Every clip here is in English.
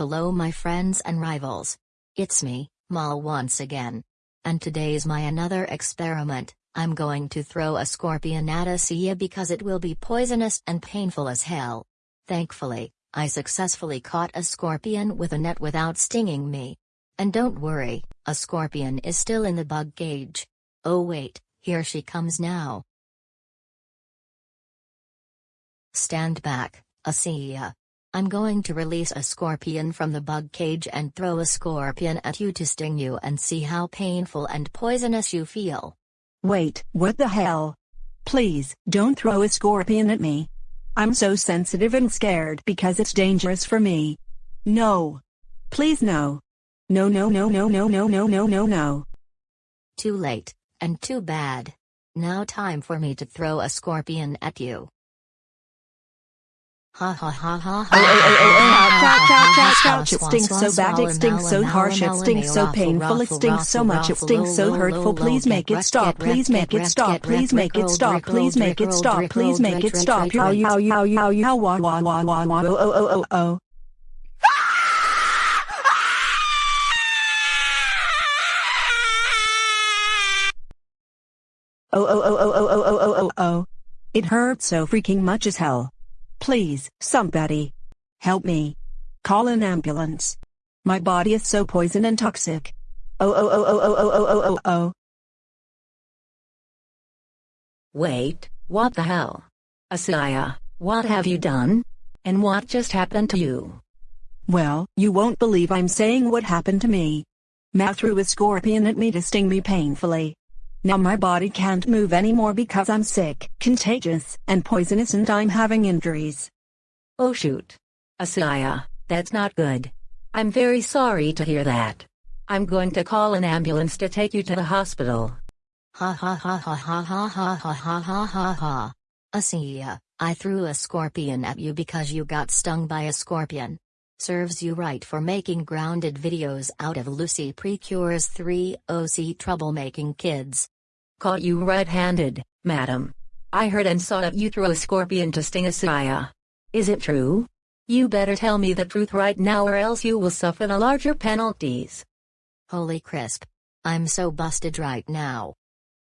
Hello my friends and rivals. It's me, Mal once again. And today's my another experiment, I'm going to throw a scorpion at Asiya because it will be poisonous and painful as hell. Thankfully, I successfully caught a scorpion with a net without stinging me. And don't worry, a scorpion is still in the bug cage. Oh wait, here she comes now. Stand back, Asiya. I'm going to release a scorpion from the bug cage and throw a scorpion at you to sting you and see how painful and poisonous you feel. Wait, what the hell? Please, don't throw a scorpion at me. I'm so sensitive and scared because it's dangerous for me. No. Please no. No no no no no no no no no no. Too late, and too bad. Now time for me to throw a scorpion at you. Ha ha ha ha ha. It stings so bad, it stings so harsh, it stings so painful, it stings so much, it stings so hurtful. Please make it stop, please make it stop, please make it stop, please make it stop, please make it stop. Yow yow yow yow yow wah wah wah wah wah oh oh oh oh. Oh oh oh oh oh oh oh oh oh oh. It hurts so freaking much as hell. Please, somebody. Help me. Call an ambulance. My body is so poison and toxic. Oh oh oh oh oh oh oh oh oh oh. Wait, what the hell? Asiya, what have you done? And what just happened to you? Well, you won't believe I'm saying what happened to me. Mal threw a scorpion at me to sting me painfully. Now my body can't move anymore because I'm sick, contagious, and poisonous and I'm having injuries. Oh shoot. Asiya, that's not good. I'm very sorry to hear that. I'm going to call an ambulance to take you to the hospital. Ha ha ha ha ha ha ha ha ha ha ha ha. Asiya, I threw a scorpion at you because you got stung by a scorpion. Serves you right for making grounded videos out of Lucy Precures 3 OC troublemaking kids. Caught you red-handed, madam. I heard and saw that you threw a scorpion to sting a Asiya. Is it true? You better tell me the truth right now or else you will suffer the larger penalties. Holy crisp. I'm so busted right now.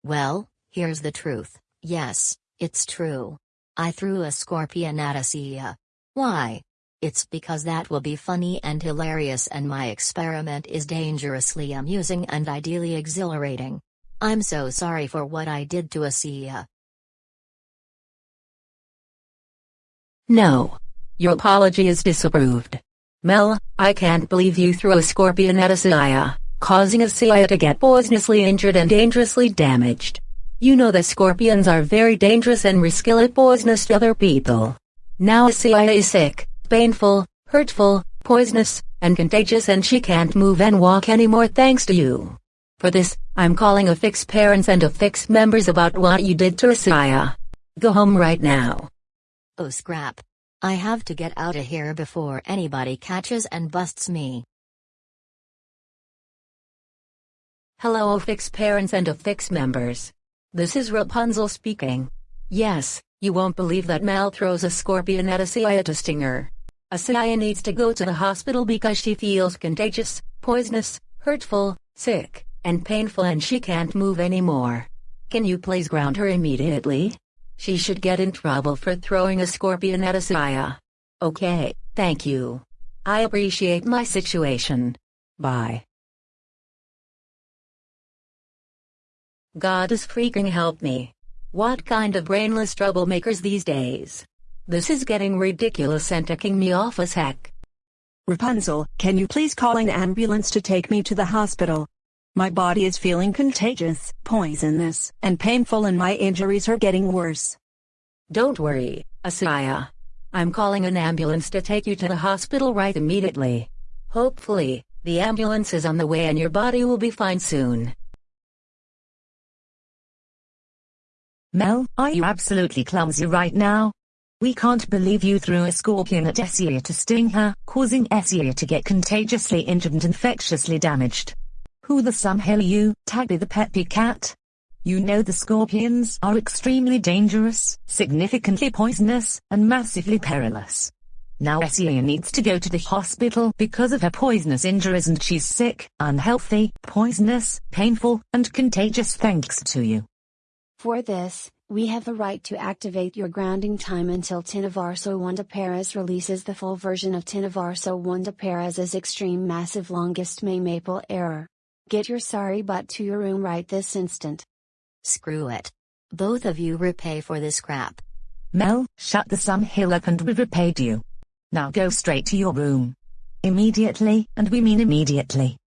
Well, here's the truth. Yes, it's true. I threw a scorpion at a Asiya. Why? It's because that will be funny and hilarious and my experiment is dangerously amusing and ideally exhilarating. I'm so sorry for what I did to Asiya. No. Your apology is disapproved. Mel, I can't believe you threw a scorpion at Asiya, causing Asiya to get poisonously injured and dangerously damaged. You know that scorpions are very dangerous and riskily poisonous to other people. Now Asiya is sick, painful, hurtful, poisonous, and contagious and she can't move and walk anymore thanks to you. For this, I'm calling a fix parents and a fix members about what you did to Asiya. Go home right now. Oh scrap. I have to get out of here before anybody catches and busts me. Hello oh, Fix parents and Fix members. This is Rapunzel speaking. Yes, you won't believe that Mal throws a scorpion at Asiya to sting her. Asiya needs to go to the hospital because she feels contagious, poisonous, hurtful, sick, and painful and she can't move anymore. Can you please ground her immediately? She should get in trouble for throwing a scorpion at Asiya. Okay, thank you. I appreciate my situation. Bye. God is freaking help me. What kind of brainless troublemakers these days? This is getting ridiculous and ticking me off as heck. Rapunzel, can you please call an ambulance to take me to the hospital? My body is feeling contagious, poisonous, and painful and my injuries are getting worse. Don't worry, Asiya. I'm calling an ambulance to take you to the hospital right immediately. Hopefully, the ambulance is on the way and your body will be fine soon. Mel, are you absolutely clumsy right now? We can't believe you threw a scorpion at Asiya to sting her, causing Asiya to get contagiously injured and infectiously damaged. Who the some hell are you, Taggy the Peppy Cat? You know the scorpions are extremely dangerous, significantly poisonous, and massively perilous. Now Asiya needs to go to the hospital because of her poisonous injuries and she's sick, unhealthy, poisonous, painful, and contagious thanks to you. For this, we have the right to activate your grounding time until Tinavarso Wanda Paras releases the full version of Tinavarso Wanda Paras' extreme massive longest May Maple error. Get your sorry butt to your room right this instant. Screw it. Both of you repay for this crap. Mel, shut the sum hill up and we repaid you. Now go straight to your room. Immediately, and we mean immediately.